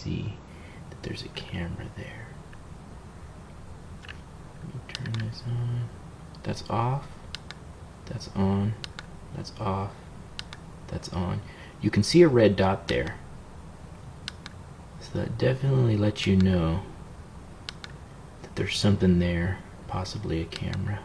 see that there's a camera there. Turn this on. That's off. That's on. That's off. That's on. You can see a red dot there. So that definitely lets you know that there's something there, possibly a camera.